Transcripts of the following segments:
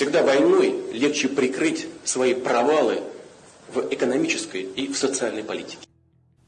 Всегда войной легче прикрыть свои провалы в экономической и в социальной политике.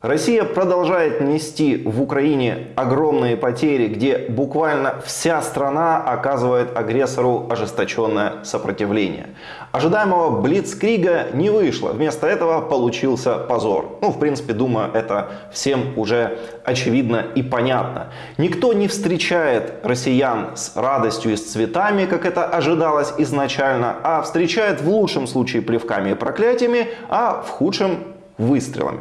Россия продолжает нести в Украине огромные потери, где буквально вся страна оказывает агрессору ожесточенное сопротивление. Ожидаемого Блицкрига не вышло, вместо этого получился позор. Ну, в принципе, думаю, это всем уже очевидно и понятно. Никто не встречает россиян с радостью и с цветами, как это ожидалось изначально, а встречает в лучшем случае плевками и проклятиями, а в худшем выстрелами.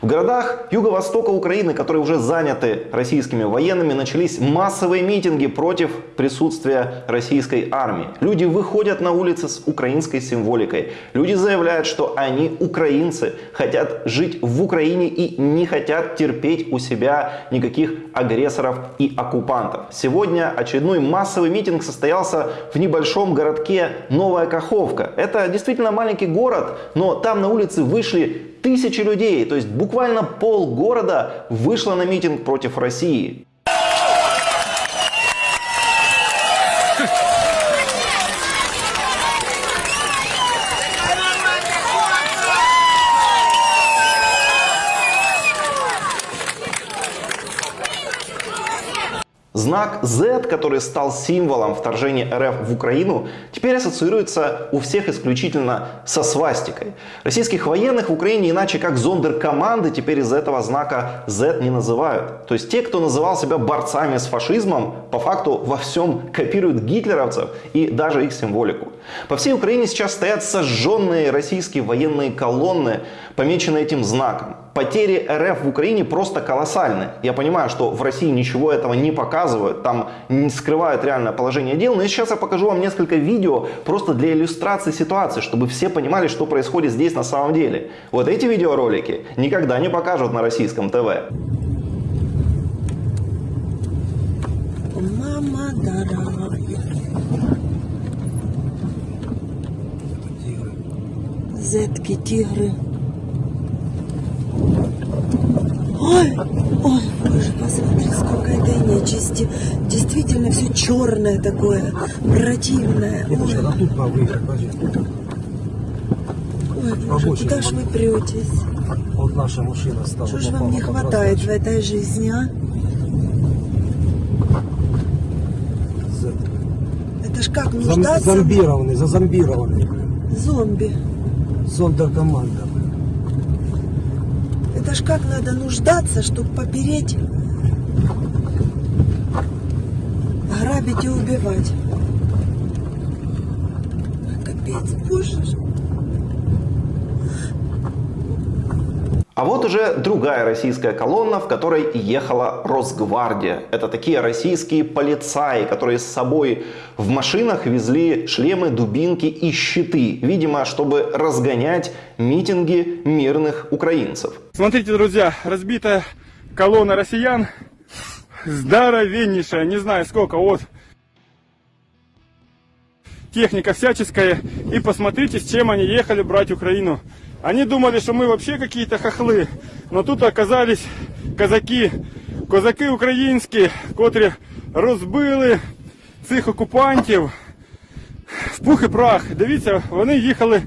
В городах юго-востока Украины, которые уже заняты российскими военными, начались массовые митинги против присутствия российской армии. Люди выходят на улицы с украинской символикой. Люди заявляют, что они украинцы, хотят жить в Украине и не хотят терпеть у себя никаких агрессоров и оккупантов. Сегодня очередной массовый митинг состоялся в небольшом городке Новая Каховка. Это действительно маленький город, но там на улице вышли Тысячи людей, то есть буквально пол города вышло на митинг против России. Знак Z, который стал символом вторжения РФ в Украину, теперь ассоциируется у всех исключительно со свастикой. Российских военных в Украине иначе как зондеркоманды теперь из этого знака Z не называют. То есть те, кто называл себя борцами с фашизмом, по факту во всем копируют гитлеровцев и даже их символику. По всей Украине сейчас стоят сожженные российские военные колонны, помеченные этим знаком. Потери РФ в Украине просто колоссальны. Я понимаю, что в России ничего этого не показывают, там не скрывают реальное положение дел, но сейчас я покажу вам несколько видео просто для иллюстрации ситуации, чтобы все понимали, что происходит здесь на самом деле. Вот эти видеоролики никогда не покажут на российском ТВ. Мама дорогая. Зетки, тигры. Ой, ой, боже, посмотри, сколько этой нечисти. Действительно все черное такое, противное. Ой, ой боже, куда ж вы претесь? Вот наша машина стала. Что ж вам не хватает в этой жизни, а? Это ж как нуждаться? Зомбированный, зазомбированный. Зомби. Зондеркоманда. Это ж как надо нуждаться, чтобы попереть, грабить и убивать. Капец, боже. А вот уже другая российская колонна, в которой ехала Росгвардия. Это такие российские полицаи, которые с собой в машинах везли шлемы, дубинки и щиты. Видимо, чтобы разгонять митинги мирных украинцев. Смотрите, друзья, разбитая колонна россиян. Здоровеннейшая, не знаю сколько, вот техника всяческая. И посмотрите, с чем они ехали брать Украину. Они думали, что мы вообще какие-то хохлы, но тут оказались казаки, козаки українські, котрі розбили цих окупантів в пух і прах. Дивіться, вони їхали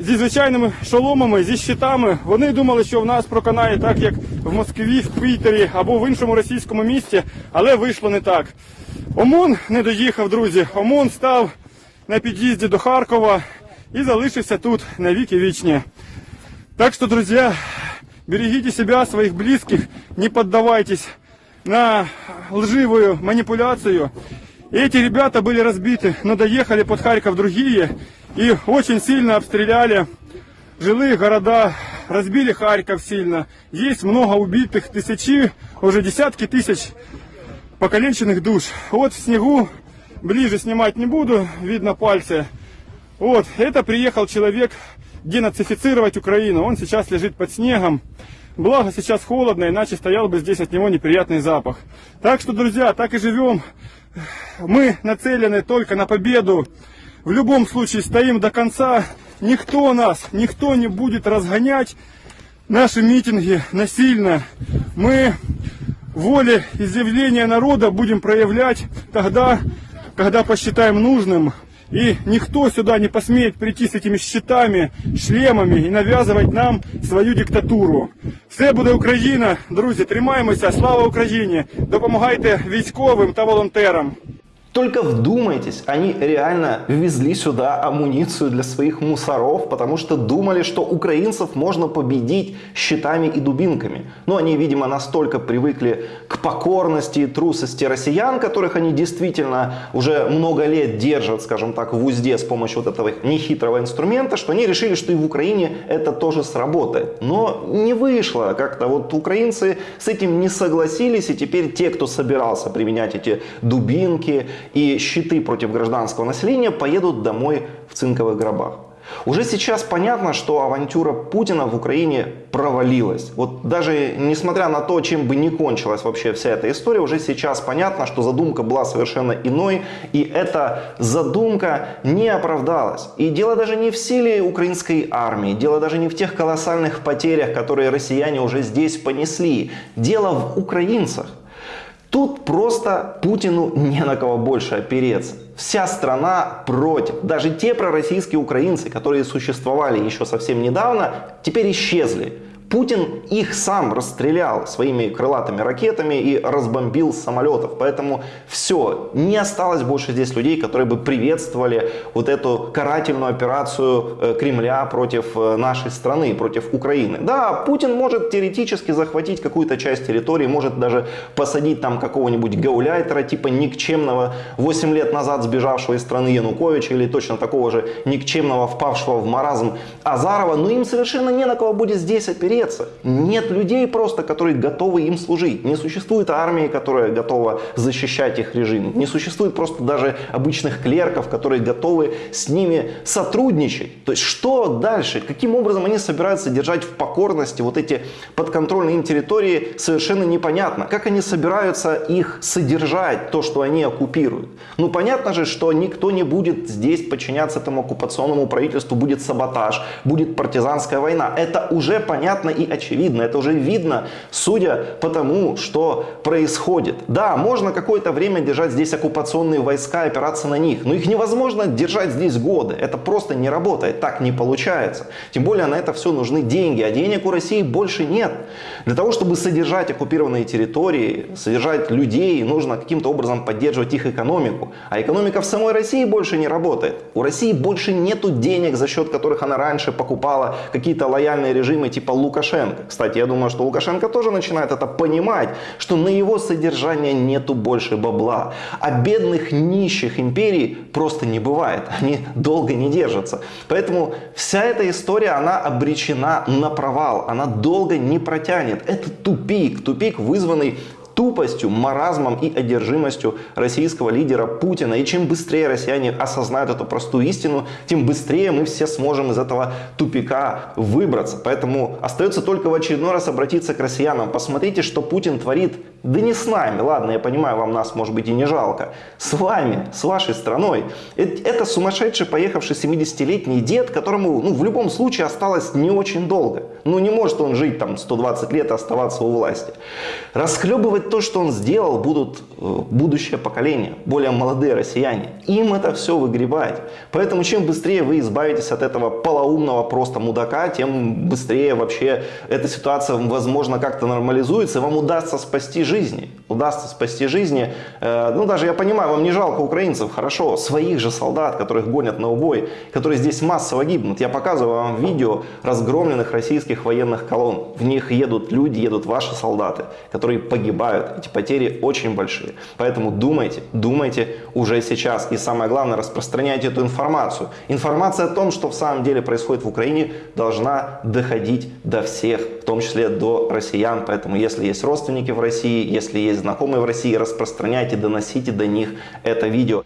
зі звичайними шоломами, зі щитами. Вони думали, що в нас проканає так, як в Москві, в Пітері або в іншому російському місті, але вийшло не так. ОМОН не доїхав, друзі. ОМОН став на під'їзді до Харкова и залишишься тут на веки вечные. Так что, друзья, берегите себя, своих близких, не поддавайтесь на лживую манипуляцию. эти ребята были разбиты, но доехали под Харьков другие и очень сильно обстреляли жилые города, разбили Харьков сильно. Есть много убитых, тысячи, уже десятки тысяч покаленченных душ. Вот в снегу, ближе снимать не буду, видно пальцы. Вот, это приехал человек денацифицировать Украину. Он сейчас лежит под снегом. Благо сейчас холодно, иначе стоял бы здесь от него неприятный запах. Так что, друзья, так и живем. Мы нацелены только на победу. В любом случае стоим до конца. Никто нас, никто не будет разгонять наши митинги насильно. Мы воле изъявления народа будем проявлять тогда, когда посчитаем нужным. И никто сюда не посмеет прийти с этими щитами, шлемами и навязывать нам свою диктатуру. Все буде Україна, друзі, тримаємося, слава Україні! Допомагайте військовим та волонтерам. Только вдумайтесь, они реально везли сюда амуницию для своих мусоров, потому что думали, что украинцев можно победить щитами и дубинками. Но они, видимо, настолько привыкли к покорности и трусости россиян, которых они действительно уже много лет держат, скажем так, в узде с помощью вот этого нехитрого инструмента, что они решили, что и в Украине это тоже сработает. Но не вышло. Как-то вот украинцы с этим не согласились, и теперь те, кто собирался применять эти дубинки, и щиты против гражданского населения поедут домой в цинковых гробах. Уже сейчас понятно, что авантюра Путина в Украине провалилась. Вот даже несмотря на то, чем бы ни кончилась вообще вся эта история, уже сейчас понятно, что задумка была совершенно иной, и эта задумка не оправдалась. И дело даже не в силе украинской армии, дело даже не в тех колоссальных потерях, которые россияне уже здесь понесли. Дело в украинцах. Тут просто Путину не на кого больше опереться. Вся страна против. Даже те пророссийские украинцы, которые существовали еще совсем недавно, теперь исчезли. Путин их сам расстрелял своими крылатыми ракетами и разбомбил самолетов. Поэтому все, не осталось больше здесь людей, которые бы приветствовали вот эту карательную операцию э, Кремля против э, нашей страны, против Украины. Да, Путин может теоретически захватить какую-то часть территории, может даже посадить там какого-нибудь гауляйтера, типа никчемного 8 лет назад сбежавшего из страны Януковича или точно такого же никчемного, впавшего в маразм Азарова, но им совершенно не на кого будет здесь опереться опереться. Нет людей просто, которые готовы им служить. Не существует армии, которая готова защищать их режим. Не существует просто даже обычных клерков, которые готовы с ними сотрудничать. То есть что дальше? Каким образом они собираются держать в покорности вот эти подконтрольные им территории, совершенно непонятно. Как они собираются их содержать, то, что они оккупируют? Ну понятно же, что никто не будет здесь подчиняться этому оккупационному правительству, будет саботаж, будет партизанская война. Это уже понятно и очевидно. Это уже видно, судя по тому, что происходит. Да, можно какое-то время держать здесь оккупационные войска, опираться на них, но их невозможно держать здесь годы. Это просто не работает, так не получается. Тем более на это все нужны деньги, а денег у России больше нет. Для того, чтобы содержать оккупированные территории, содержать людей, нужно каким-то образом поддерживать их экономику. А экономика в самой России больше не работает. У России больше нету денег, за счет которых она раньше покупала какие-то лояльные режимы типа Лука Лукашенко. Кстати, я думаю, что Лукашенко тоже начинает это понимать, что на его содержание нету больше бабла. А бедных нищих империй просто не бывает. Они долго не держатся. Поэтому вся эта история, она обречена на провал. Она долго не протянет. Это тупик. Тупик, вызванный тупостью, маразмом и одержимостью российского лидера Путина. И чем быстрее россияне осознают эту простую истину, тем быстрее мы все сможем из этого тупика выбраться. Поэтому остается только в очередной раз обратиться к россиянам. Посмотрите, что Путин творит. Да не с нами, ладно, я понимаю, вам нас может быть и не жалко. С вами, с вашей страной. Это сумасшедший поехавший 70-летний дед, которому ну, в любом случае осталось не очень долго. Ну не может он жить там 120 лет и оставаться у власти. Расхлебывать то, что он сделал, будут э, будущее поколение, более молодые россияне. Им это все выгребать. Поэтому чем быстрее вы избавитесь от этого полоумного просто мудака, тем быстрее вообще эта ситуация, возможно, как-то нормализуется, и вам удастся спасти жизни. Удастся спасти жизни. Э, ну, даже я понимаю, вам не жалко украинцев, хорошо, своих же солдат, которых гонят на убой, которые здесь массово гибнут. Я показываю вам видео разгромленных российских военных колонн. В них едут люди, едут ваши солдаты, которые погибают наступают. Эти потери очень большие. Поэтому думайте, думайте уже сейчас. И самое главное, распространяйте эту информацию. Информация о том, что в самом деле происходит в Украине, должна доходить до всех, в том числе до россиян. Поэтому если есть родственники в России, если есть знакомые в России, распространяйте, доносите до них это видео.